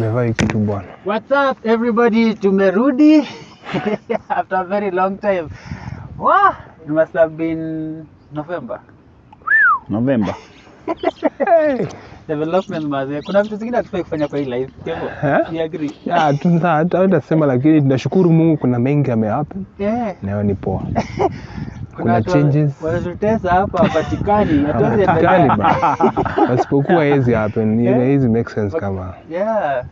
tumevaa hii kitu bwana. What's up everybody? Tumerudi after a very long time. Wow, it must have been November. November. Hey. Development maze. Kuna vitu zingine hatufai kufanya kwa hii life. Kwa hivyo, you agree? Ah, tunza, hata hata sema lakini tunashukuru Mungu kuna mengi yamehappen. Yeah. Nayo ni poa. Kuna changes. wanatutesa hapa. Asipokuwa hizi happen, Eh? hizi make sense kama. Yeah.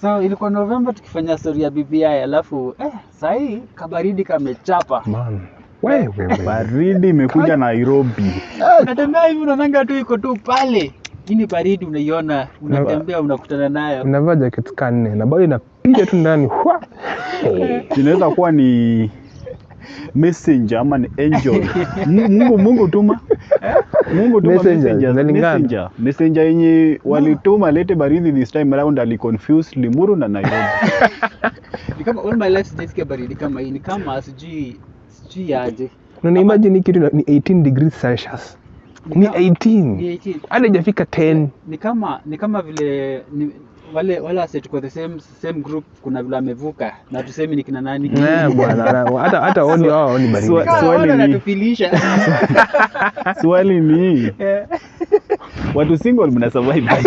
So ilikuwa novemba tukifanya story ya BBI alafu eh, sahii kabaridi kamechapa. Man. Wewe wewe. Baridi imekuja Nairobi. natembea hivi unaonanga tu iko tu pale. ini baridi unaiona, unatembea unakutana nayo. Unavaa jaket kanne na bado inapiga tu ndani. Inaweza kuwa ni messenger ama ni angel. Mungu Mungu tuma. Mungu tuma Messenger, messenger. Messenger. Yenye walituma lete baridi this time around ali confuse Limuru na Nairobi. Ni kama all my life sijasikia baridi kama hii, ni kama sijui sijui aje. Na ni imagine kitu ni 18 degrees Celsius. Ni 18. Ni 18. Hata haijafika 10. Ni kama ni kama vile ni, wale wale wase tuko the same same group, kuna vile amevuka na tusemi ni kina nani. Eh, bwana. Hata hata oni wao oni baridi. Swali ni- tufilisha, Swali ni Eh, watu single mna survive.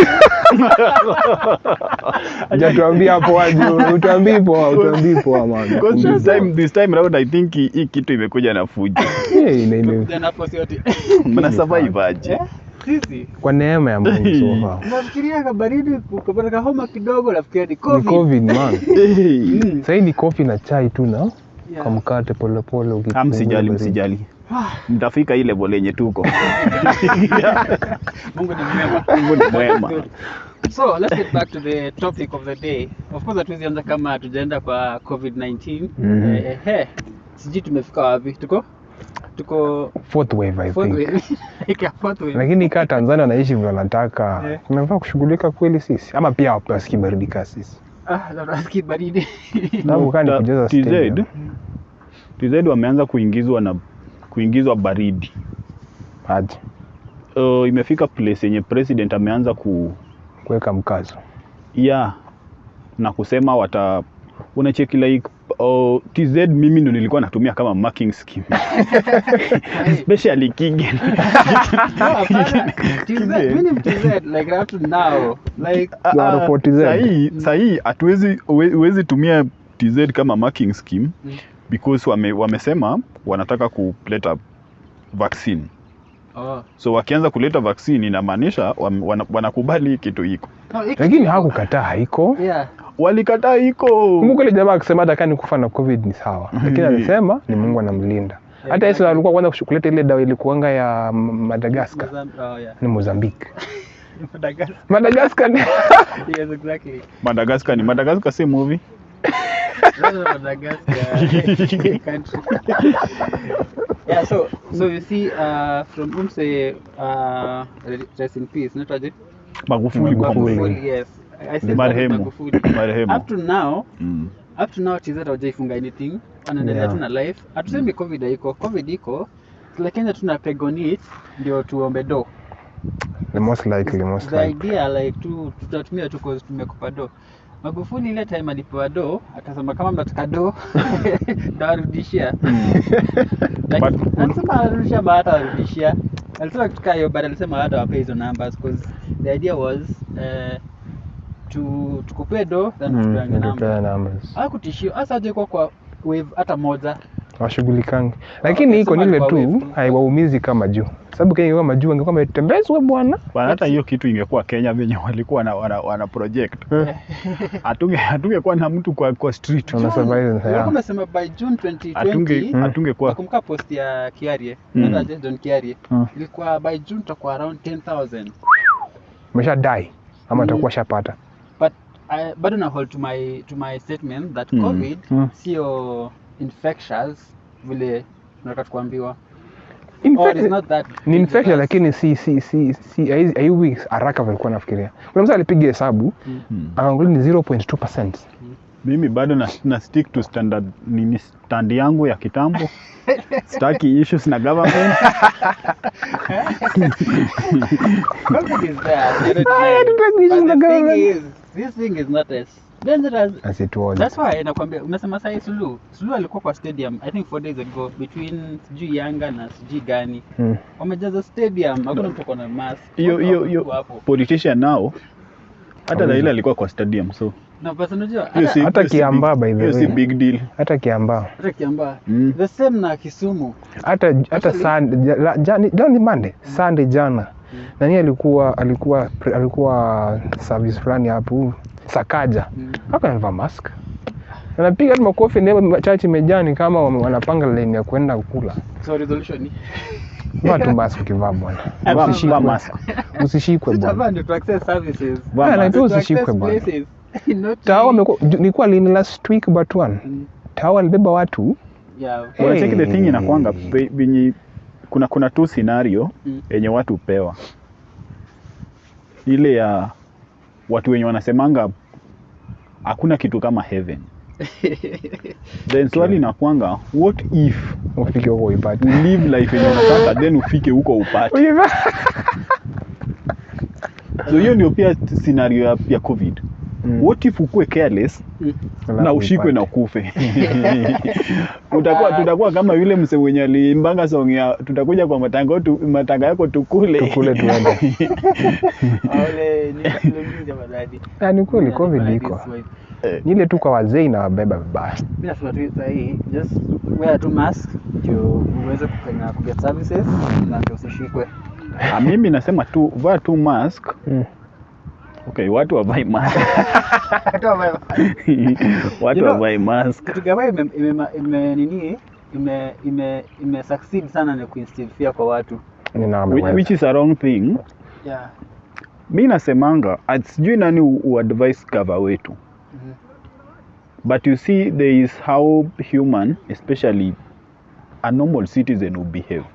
aje? Tuambie hapo aje, Utuambii poa, utuambii poa man. Because this time this time around I think hii kitu imekuja na fujo. Eh, ina- ina- tumekuja na force yote. Mna survive aje? Eh, Sisi Kwa neema ya Mungu so far. nafikiria kabaridi ukapata kahoma kidogo nafikiria ni Ni COVID. COVID man. Mm. Sasa hii ni kofi na chai tu na Yeah. kwa mkate pole pole Ah, ukipungua msijali msijali. Mtafika ile level yenye tuko. Mungu ni mwema. Mungu ni mwema. So let's get back to the topic of the day. Of course hatuwezi anza kama tujaenda kwa COVID-19. Mhm. Eh, eh, sijui tumefika wapi? Tuko tuko Fourth wave I fourth think. wave. Fourth wave. Lakini kaa Tanzania wanaishi vile wanataka. Yeah. Tunafaa kushughulika kweli sisi ama pia wapaski baridi kaa sisi. Ah, na nasikia baridi. Sababu kaa ni kujaza TZ. TZ wameanza kuingizwa na kuingizwa baridi. Aje Uh, imefika place yenye president ameanza ku kuweka mkazo. yeah, na kusema wata unacheki like uh, TZ mimi ndo nilikuwa natumia kama marking scheme. Especially Kigen for TZ. sahii sahii hatuwezi huwezi tumia TZ kama marking scheme Mm. because wame, wamesema wanataka kuleta vaccine oh. so wakianza kuleta vaccine inamaanisha wanakubali wana- kitu iko Lakini hawakukataa haiko. Yeah. walikataa iko Kumbuka ile jamaa akisema hata kani kufa na covid ni sawa, lakini alisema ni Mungu anamlinda. Hata Yesu alikuwa kwanza kuleta ile dawa ilikuanga ya Madagaskar Madagascar Oh, yeah. ni Mozambique. Madagascar. Madagascar ni Yes, exactly. Madagascar ni Madagascar si movie That's Madagascar country. Yeah, so so you see, uh, from Umse, uh, rest in peace, not Aje? Magufuli Magufuli. Magufuli, yes. I said Marehemu. Magufuli. Marehemu. Up to now, Mm. up to now TZ hawajaifunga anything, anaendelea Yeah. tuna life. Hatusemi covid haiko, covid iko, lakini tuna peg on it ndio tuombe do. the most likely, most The likely. idea like tu tutatumia tu cause tumekupa do. Magufuli ile time alipewa do akasema kama mnataka do ndawarudishia. Alisema arudishia ma warudishia. Alisema kitu kayo hiyo but alisema hata wape hizo numbers because the idea was uh, tu tukupe do then Mm, tupeane numbers. Hakutishio hasa je kwa kwa wave hata moja. Washughulikangi. Lakini iko nile tu. haiwaumizi kama juu. Sababu Kenya ingekuwa majuu, angekuwa ametembezwa bwana. Bwana, hata hiyo kitu ingekuwa Kenya venye walikuwa na wana, wana project hatunge hatungekuwa na mtu kwa, kwa street Wana survive sasa, yeah. wamesema by June 2020 hatunge atunge hatungekuwa nakumbuka post ya Kiarie Mm. na John Kiarie Mm. ilikuwa by June tutakuwa around 10000 Umesha die ama Mm. atakuwa shapata. but I, bado na hold to my to my statement that Mm. covid Mm. sio infectious vile tunataka kuambiwa ni infection lakini si si si si haiwi- haraka vile nafikiria. Kuna mtu alipiga hesabu Hmm. akaangalia ni 0.2%. mimi bado na, na stick to standard nini stand yangu ya kitambo staki issues na government is I issues na government. Is, this thing is not as dangerous as it was That's why nakwambia umesema sasa Sulu. Sulu alikuwa kwa stadium I think four days ago between sijui Yanga na sijui gani. hmm. Wamejaza stadium, hakuna mtu kona mask. hiyo hiyo hiyo politician nao hata Raila alikuwa kwa stadium so Na basi unajua hata Hata Kiambaa, by the way, si big deal hata kiambaa hata Kiambaa. Mm. The same na Kisumu. hata hata Sunday ja- jani- ni Monday Sunday jana nani alikuwa alikuwa alikuwa service fulani hapo Sakaja Mm. haka anavaa mask anapiga hata makofi ndio church mejani kama wanapanga line ya kwenda kula So resolution ni vaa tu mask ukivaa bwana usishikwe mask. usishikwe bwana. bwana ndio to access services. Vaa mask. tu To usishikwe bwana. Tawa nilikuwa lini last week but one Mm. Tawa alibeba watu Yeah. Hey. unacheki the thing inakwanga venye kuna kuna tu scenario Mm. yenye watu upewa ile ya watu wenye wanasemanga hakuna kitu kama heaven. Then swali nakwanga what if ufike huko ipate you live life yenye unataka then ufike huko upate? So hiyo ndio pia scenario ya, ya covid Mm. what if ukue careless Mm. na ushikwe na kufe ukufe utakuwa tutakuwa kama yule mse mwenye aliimbanga song ya tutakuja kwa matanga tu, matanga yako tukule Tukule tuende. Ole ni ni madadi. Ah, ni kweli covid iko Ni ile tu kwa wazee inawabeba vibaya Mimi nasema tu sahihi just wear tu mask ndio uweze kufanya kuget services na ndio usishikwe. Ah, mimi nasema tu vaa tu mask Mm. Okay watu wavai mask ambayo watu You know- wavai mask kitu kama ime, ime, ime nini ime ime ime succeed sana na kuinstill fear kwa watu. Which, which is a wrong thing Yeah. mi nasemanga at- sijui nani u- uadvise cover wetu Mhm. but you see there is how human especially a normal citizen will behave Mm.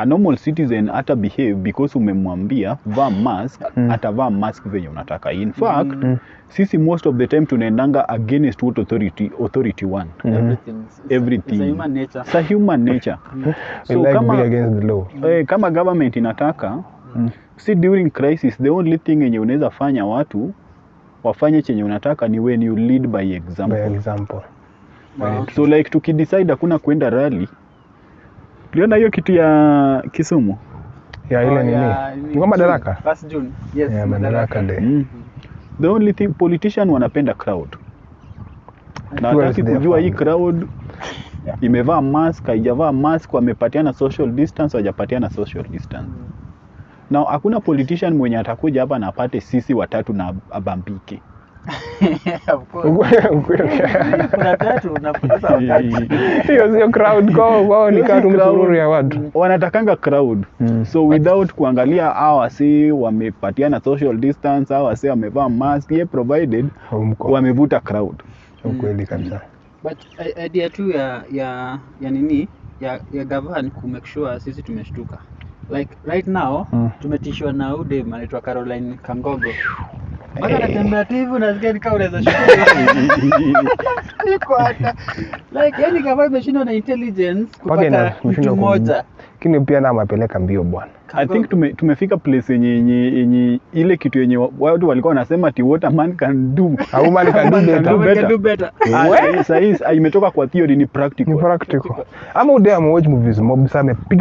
A normal citizen hata behave because umemwambia vaa mask Mm. atavaa mask venye unataka in fact Mm. Mm. sisi most of the time tunaendanga against what authority authority want mm. Everything. It's, Everything. It's a human nature. sa human nature We so like kama, be against the law. eh, kama government inataka Mm. si during crisis the only thing yenye unaweza fanya watu wafanye chenye unataka ni when you lead by example, By example example. Wow. so like tukidecide hakuna kwenda rally tuliona hiyo kitu ya kisumu Ya ile Oh, nini? Ni kama madaraka? Last June. Yes, yeah, madaraka day. mm. the only thing politician wanapenda crowd na wataki hataki kujua hii crowd yeah. imevaa mask haijavaa mask wamepatiana social distance hawajapatiana social distance Mm. na hakuna politician mwenye atakuja hapa na apate sisi watatu na abambike. Kuna tatu unapoteza wakati. Hiyo sio crowd kwao, wao ni kama tu ya watu. wanatakanga crowd Mm. so without kuangalia hawa wamepatia wamepatiana social distance hawa wasi wamevaa mask ye provided wamevuta crowd Ukweli kabisa. But idea tu ya ya ya nini ya ya gavan ku make sure sisi tumeshtuka. Like right now Mm. tumetishwa na ude anaitwa Caroline Kangogo. Anatembea tu hivi unasikia ni kama unaweza shuka. Hata like yani kama imeshindwa na intelligence kupata mtu mmoja. Lakini pia na mapeleka mbio bwana. i think tume, tumefika place yenye yenye yenye ile kitu yenye wa- watu walikuwa wanasema ti what a man can do a woman can do better. can do better. Ah, ah, imetoka kwa theory ni practical Ni practical. Ama udea movies mob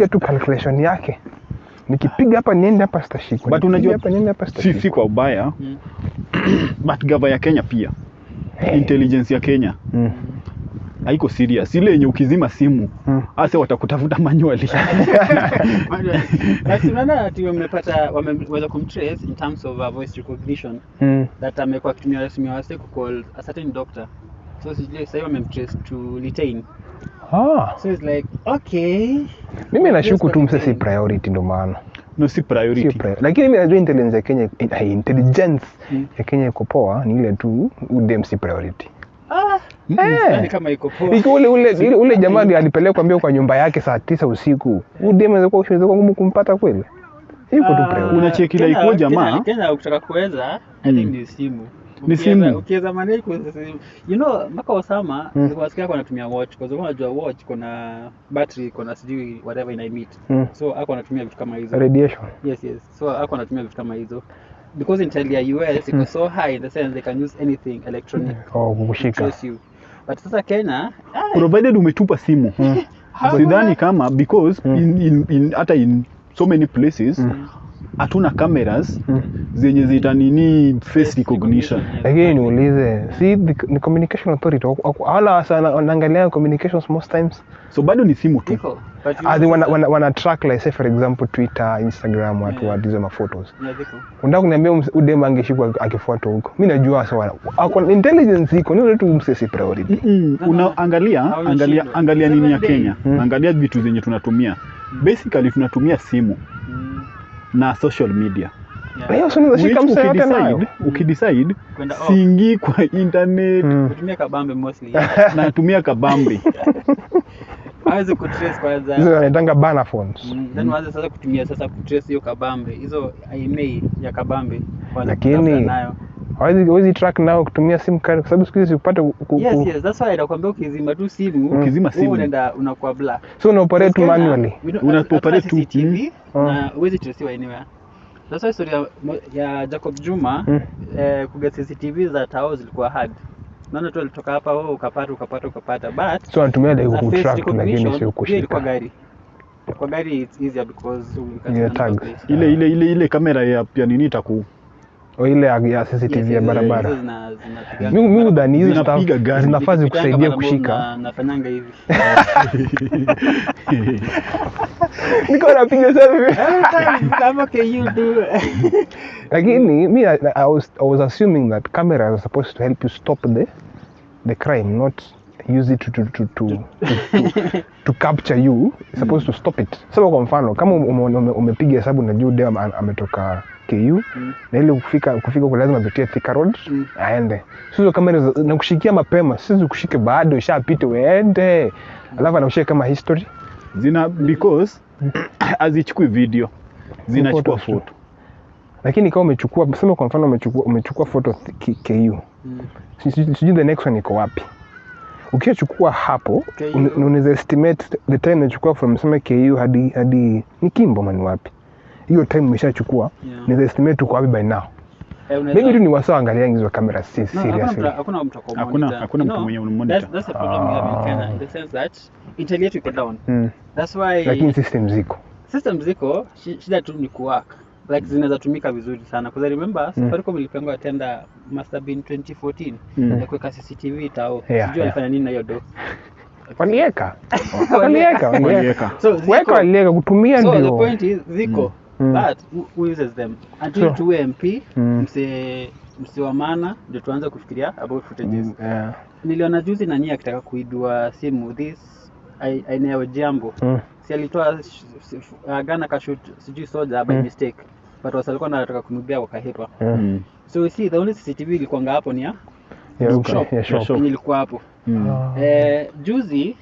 tu calculation yake. Nikipiga hapa niende hapa sitashikwa. But unajua- hapa niende hapa si, sitashikwa. si kwa ubaya Mm. but gava ya kenya pia Hey. intelligence ya kenya Mm. haiko serious ile yenye ukizima simu hmm. ase watakutafuta manually Basi unaona ati wamepata wameweza kumtrace in terms of uh, voice recognition Mm. that amekuwa akitumia simu ya wase kucall a certain doctor so sijui sasa hivi wamemtrace to Litein Ah, so it's like okay mimi nashuku tu Yes, msasi priority ndo maana. no si priority. priority priority. Lakini mimi najua intelligence ya Kenya eh, intelligence Mm. ya Kenya iko poa ni ile tu udem si priority. ah Eh. kama iko poa Iko ule ule ule, ule jamaa alipelekwa mbio kwa nyumba yake saa tisa usiku. Udem anaweza kuwa inaweza ngumu kumpata kweli. Iko tu Ah, priority. Unacheki Kenya- like jamaa- Kenya- Kenya ukitaka kuweza I think Mm. ni simu Ni simu. ukiweza manage kwa simu you know mpaka Osama Mm. nilikuwa nasikia alikuwa anatumia watch kwa sababu unajua watch kuna battery kuna sijui whatever ina emit Mm. so ako anatumia vitu kama hizo Radiation. yes yes so anatumia vitu kama hizo because intel ya US iko so high in the sense they can use anything electronic Oh, to kukushika. but sasa Kenya ah, provided umetupa simu Mm. sidhani kama because Mm. in, in, in, hata in so many places Mm. Hatuna cameras Mm. zenye zita nini Face recognition. lakini niulize si the, the communication authority? Wala wanaangalia communications most times? So bado ni simu tu. As in wana, wana, wana track like say for example twitter instagram watu Yeah. watizo ma maphotos. Yeah, unataka kuniambia udem angeshikwa akifuatwa huko? Mi najua so ako intelligence iko ni tu msesi priority. Mm-mm. No, no. Angalia angalia nini ya Kenya. Mm. angalia vitu zenye tunatumia. Basically tunatumia simu. Mm, na social media. Ukidecide siingii kwa internet. Mm. Kutumia kabambe mostly. Natumia kabambe. Hawezi kutrace kwanza hizo wanaitanga bana phones. Mm, then waanze sasa kutumia sasa kutrace hiyo kabambe. Hizo IMA ya kabambe Lakini- nayo hawezi hawezi track nao kutumia sim card kwa sababu siku hizi upate yes yes that's why nakwambia ukizima tu simu Ukizima wewe simu. unaenda unakuwa black. So una operate manually. Una operate tu, CCTV mm. na huwezi tracewa anywhere. That's why story ya, ya Jacob Juma Mm. eh, kuget CCTV za tao zilikuwa hard. Naona tu alitoka hapa wewe ukapata ukapata ukapata but so anatumia ile ku track kutrack tu lakini sio kushika ilikuwa kushika gari. Kwa gari it's easier because Yeah, ile ile ile ile kamera ya pia nini itaku ile ya- CCTV ya barabara. Mimi mi mi udhani hizo gari. zinafaa zikusaidia kushika. nafanyanga hivi. Niko napiga selfie. Kama can you do lakini mi I, I, was, I was assuming that cameras are supposed to help you stop the the crime not use it to to to to, to, to capture you. It's supposed to stop it. Sasa kwa mfano kama ume- ume- umepiga hesabu na juu dem ametoka ametoka KU Mm. na ile kufika kufika kwa lazima apitie Thika Road Mm. aende sio kamera nakushikia mapema sisi kushike bado ishapita uende alafu anakushika kama history zina because hazichukui video zinachukua photo. foto lakini kama umechukua sema kwa mfano umechukua umechukua photo KU Mm. sijui the next one iko wapi Ukiachukua hapo unaweza estimate the time unachukua from sema ku hadi hadi ni kimbo mani wapi hiyo time umeshachukua Yeah. Naweza estimate uko wapi by now? Mimi maybe tu ni wasaa angalia hizo kamera si No, hakuna seriously. mtu- hakuna mtu ako Hakuna- hakuna mtu mwenye unamonitor. that's- that's the problem we have in Kenya, in the sense that internet yetu iko down. mm. That's why lakini system ziko. System ziko shida tu ni kuwork. Like zinaweza tumika vizuri sana. Because I remember mm. Safaricom ilipangwa tenda must have been 2014 Mm. ya kuweka CCTV tao Yeah, sijui alifanya yeah. nini na hiyo do walieka. Walieka. Walieka so ziko- weka walieka. Kutumia so the ndio. point is ziko. Mm. But who, uses them until Sure. tuwe MP Mm. mse mse wa maana ndio tuanze kufikiria about footages Mm, yeah. niliona juzi nani akitaka kuidua simu this ai- aina ya jambo Mm. si alitoa uh, gana kashut sijui soja by Mm. mistake but wasalikuwa nataka kumwibia wakahitwa Mm. Mm. so you see the only cctv ilikuanga hapo ni ya ilikuwa hapo Mm. Ah. eh, juzi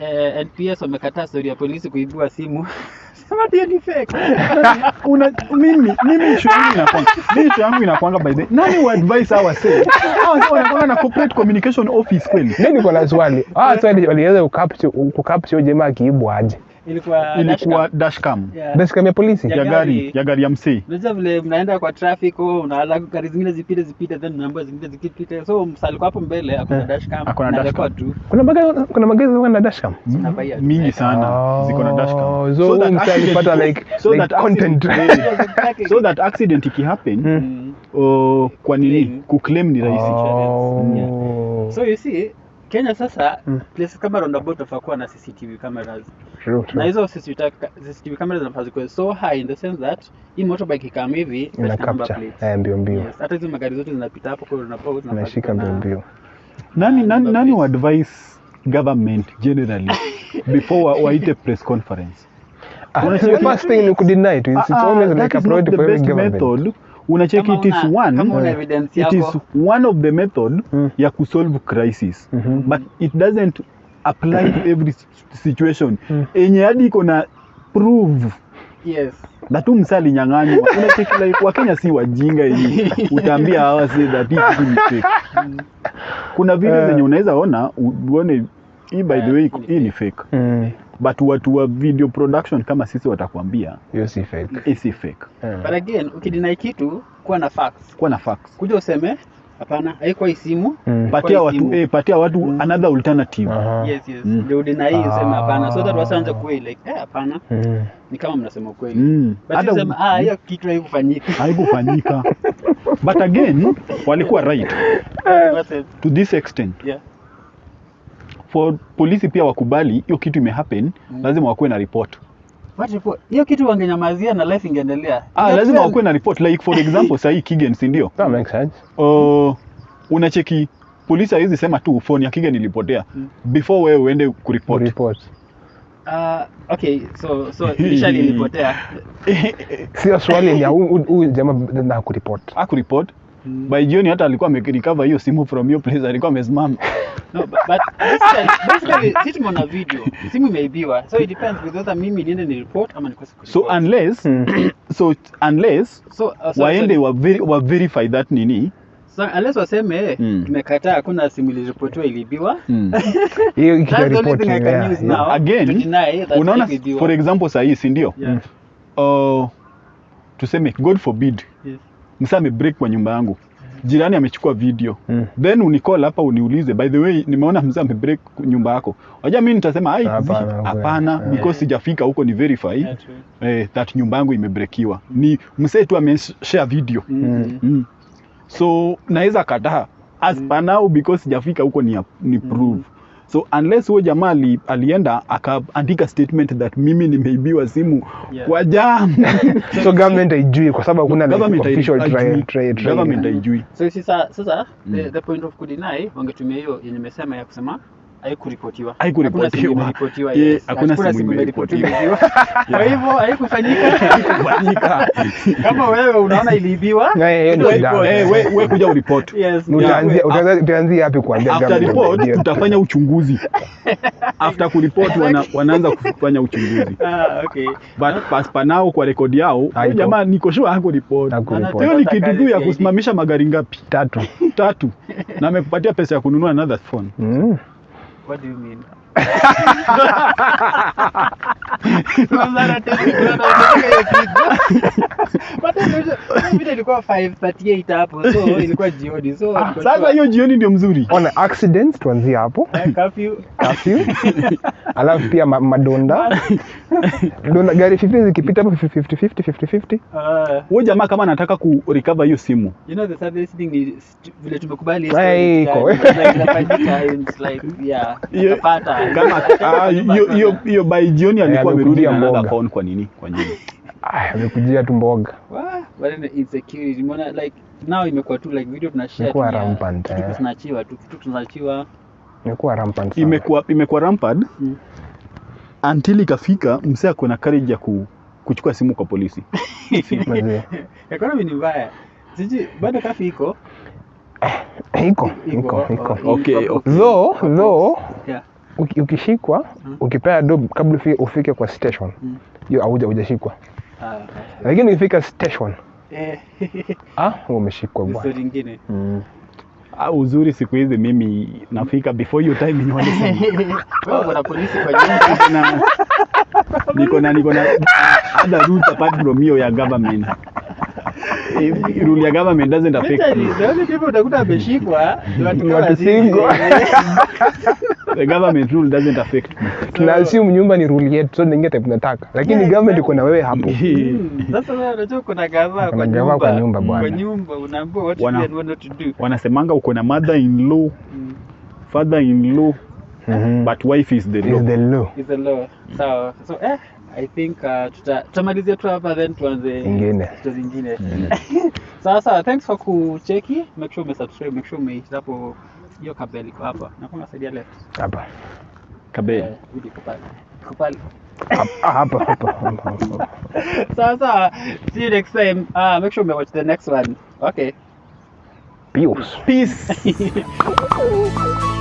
eh, nps wamekataa stori ya polisi kuibua simu. Sema hiyo ni fake. Una mimi mimi issue yangu inakwanga mimi issue yangu inakwanga by the nani wa advice hawa say hawa wanakwanga na corporate communication office kweli. Mi niko na swali. Ah swali waliweza kukapture kukapture jamaa akiibwa aje ilikuwa ilikuwa dashcam. dashcam Yeah. dashcam ya polisi Ya gari. ya gari ya msei unajua vile mnaenda kwa traffic oh, unaala gari zingine zipite zipite then unaambiwa zingine zikipite so msaliko hapo mbele hakuna Eh, dashcam hakuna dashcam. tu kuna magari kuna magari zinakuwa na dashcam mingi sana Oh, ziko na dashcam so that msee alipata like- so that content. so that accident ikihappen Mm. Mm. oh, kwa nini Claim. kuclaim ni rahisi Oh. so you see kenya sasa Mm. places kama roundabout wafaa kuwa na cctv cameras. True, true. na hizo CCTV ca- CCTV cameras zinafaa zikuwe so high in the sense that hii motorbike ikam hivi ina number capture. eh, mbio mbio. Yes, hata hizo magari zote zinapita hapo kwa roundabout zinafaa inashika zikuwe mbio mbio. Nani nani nani wa advice government generally before wa- waite press conference? Ah, the first thing ni kudeny to it's Ah, ah, always that like a priority for every government. method unacheki it is one Mm. it is one of the method Mm. ya kusolve crisis mm -hmm. but it doesn't apply to every situation Mm. enye hadi iko na prove yes na tu msa alinyang'anywa unacheki like wakenya si wajinga yenye utaambia hawa si that hii ni fake kuna video Eh. zenye unaweza ona uone hii by the way hii ni fake Mm. But watu wa video production kama sisi watakwambia hiyo si fake si fake Yeah. but again ukidinai kitu kuwa na facts kuwa na facts kuja useme hapana haikuwa hii simu Mm. patia watu eh, patia watu Mm. another alternative Aha. yes yes Mm. ndio ah. sema hapana so that was anza kweli like eh hapana Mm. ni kama mnasema kweli Mm. but Hata- sema ah hiyo kitu haikufanyika haikufanyika but again walikuwa right to this extent yeah for polisi pia wakubali hiyo kitu imehappen Mm. lazima wakuwe na report hiyo kitu wangenyamazia na life ingeendelea ah, lazima wakuwe na report like for example sahii Kigen si ndio That makes sense. uh, unacheki polisi hawezi sema tu phone ya Kigen ilipotea Mm. before wewe uende kuripoti Report. Ah, okay so so initially ilipotea Sio swali ya huyu- jamaa na kuripot. akuripot Mm. by jioni hata alikuwa amerecover hiyo simu from your place alikuwa amesimama No, but, but basically, basically si tumeona video simu imeibiwa so it depends with whether mimi niende ni report ama nikose so unless Mm. so unless so, uh, sorry, waende so, wa, ver wa verify that nini so, unless waseme Mm. tumekataa hakuna simu iliripotiwa iliibiwa mm. Hiyo mm. yeah. thing I can use now Again, unaona for example sahii si ndio Yeah. uh, tuseme god forbid Yes. Msa amebreak kwa nyumba yangu. Jirani amechukua video. Mm. then unicall hapa uniulize by the way nimeona mzee amebreak nyumba yako. Wajua mi nitasema "Ai, Hapana, zi- hapana yeah. because sijafika huko ni verify Yeah, eh, that nyumba yangu imebrekiwa ni msee tu ameshare video. Mm. mm. so naweza kataa. As Mm. panao because sijafika huko ni, ni prove so unless huyo jamaa ali, alienda akaandika statement that mimi nimeibiwa simu Yeah. kwa jam. So government haijui kwa sababu hakuna like Government official trial trial government haijui. So sasa sasa the, Mm. the point of kudeny wangetumia hiyo yenye nimesema ya kusema haikuripotiwa. Haikuripotiwa. Hakuna simu imeripotiwa, kwa hivyo haikufanyika. Haikufanyika. Kama wewe unaona iliibiwa wewe. Eh, we kuja uripoti Utaanzia hapi kuambia after report tutafanya uchunguzi. After kuripot wana, wanaanza kufanya uchunguzi. Ah, okay. but paspa nao kwa rekodi yao jamaa niko sure hakuripoti. Hakuripot. hiyo ni kitu tu ya kusimamisha magari ngapi? Tatu. tatu. Na amekupatia pesa ya kununua another phone. Mm. What do you mean? Kwanza anataka- anataka hiyo kitu. But then unajua, hiyo video ilikuwa 5:38 hapo so ilikuwa jioni so niko sasa hiyo jioni ndio mzuri Ona accidents tuanzie hapo. eh. Alafu pia madonda. Donda gari 50 zikipita hapo 50 50 50 50. Ah, huyo jamaa kama anataka ku recover hiyo simu you know the saddest thing ni vile tumekubali hii story, iko. yani, like, inafanyika and it's like yeah Hiyo- utapata. kama hiyo hiyo hiyo by jioni alikuwa na mboga. account kwa nini kwa nini? Ah, amekujia tu mboga. Wah, but then insecurity umeona like now imekuwa tu like video tunashare Imekuwa ya- rampant, kitu eh. tunaachiwa tu kitu tunachiwa. Imekuwa rampant sana. imekuwa imekuwa rampant Mm. until ikafika msee ako na courage ya ku, kuchukua simu kwa polisi economy ni mbaya siji bado kafi iko Iko, iko, iko. Okay, okay. Though, though ukishikwa Mm. ukipea dob kabla ufi- ufike kwa station Mm. hiyo hauja hujashikwa ah okay. lakini ukifika station eh ah wewe umeshikwa bwana Mm. ah, uzuri siku hizi mimi nafika before your time yenye sana. polisi kwa nyumba niko na niko na other route apart from hiyo ya government Eh, rule ya government doesn't affect me only utakuta ameshikwa ni watu kama single. The government rule doesn't affect me tuna assume nyumba ni rule yetu so ningia type tunataka lakini Yeah, government iko na wewe hapo Mm, Sasa wewe unajua kuna gavaa kwa nyumba. kwa nyumba. bwana. Kwa nyumba unaambiwa what to Wana- you want to do. wanasemanga uko na mother in law Mm. father in law Mhm. but wife is the is law the law Is the law. Sawa. So eh I think uh, tuta tutamalizia tu hapa then tuanze Ingine. vitu zingine. Sawa sawa, thanks for kucheki. Make sure umesubscribe, make sure umehit hapo hiyo kabel iko hapa. Na kuna saidia left. hapa Kabeli. Eh. Iko pale. Ah, hapa hapa sawa. See you next time. Uh, make sure you watch the next one. Okay. Peace. peace